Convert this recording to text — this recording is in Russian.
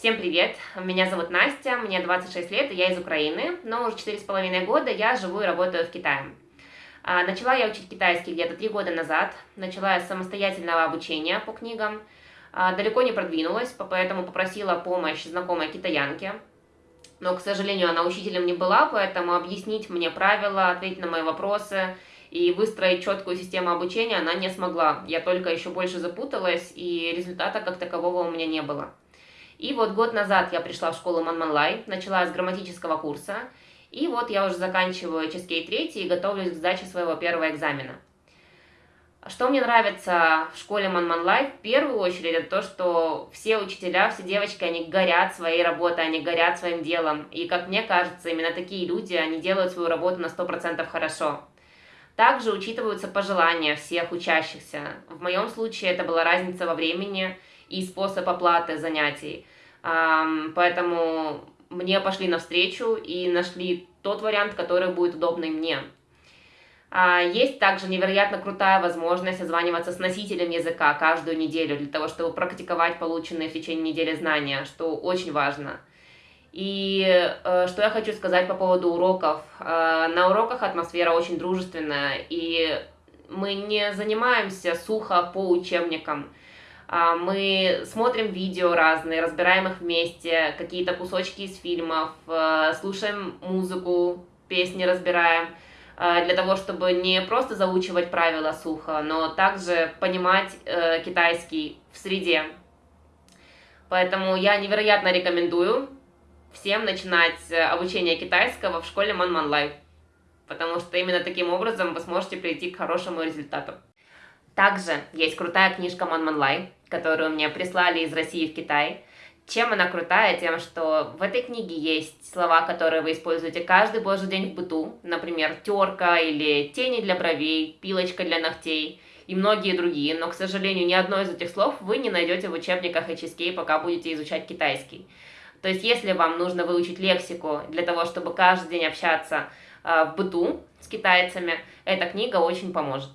Всем привет! Меня зовут Настя, мне 26 лет, и я из Украины, но уже 4,5 года я живу и работаю в Китае. А, начала я учить китайский где-то 3 года назад, начала я с самостоятельного обучения по книгам, а, далеко не продвинулась, поэтому попросила помощь знакомой китаянки, но, к сожалению, она учителем не была, поэтому объяснить мне правила, ответить на мои вопросы и выстроить четкую систему обучения она не смогла. Я только еще больше запуталась, и результата как такового у меня не было. И вот год назад я пришла в школу Манманлай, начала с грамматического курса, и вот я уже заканчиваю Ческей 3 и готовлюсь к сдаче своего первого экзамена. Что мне нравится в школе Манманлай, в первую очередь, это то, что все учителя, все девочки, они горят своей работой, они горят своим делом. И, как мне кажется, именно такие люди, они делают свою работу на 100% хорошо. Также учитываются пожелания всех учащихся. В моем случае это была разница во времени и способ оплаты занятий. Поэтому мне пошли навстречу и нашли тот вариант, который будет удобный мне. А, есть также невероятно крутая возможность созваниваться с носителем языка каждую неделю для того, чтобы практиковать полученные в течение недели знания, что очень важно. И э, что я хочу сказать по поводу уроков. Э, на уроках атмосфера очень дружественная, и мы не занимаемся сухо по учебникам. Э, мы смотрим видео разные, разбираем их вместе, какие-то кусочки из фильмов, э, слушаем музыку, песни разбираем. Э, для того, чтобы не просто заучивать правила сухо, но также понимать э, китайский в среде. Поэтому я невероятно рекомендую всем начинать обучение китайского в школе Манман Лайв, потому что именно таким образом вы сможете прийти к хорошему результату. Также есть крутая книжка Манман Лай, которую мне прислали из России в Китай. Чем она крутая? Тем, что в этой книге есть слова, которые вы используете каждый божий день в быту. Например, терка или тени для бровей, пилочка для ногтей и многие другие. Но, к сожалению, ни одно из этих слов вы не найдете в учебниках HSK, пока будете изучать китайский. То есть, если вам нужно выучить лексику для того, чтобы каждый день общаться э, в быту с китайцами, эта книга очень поможет.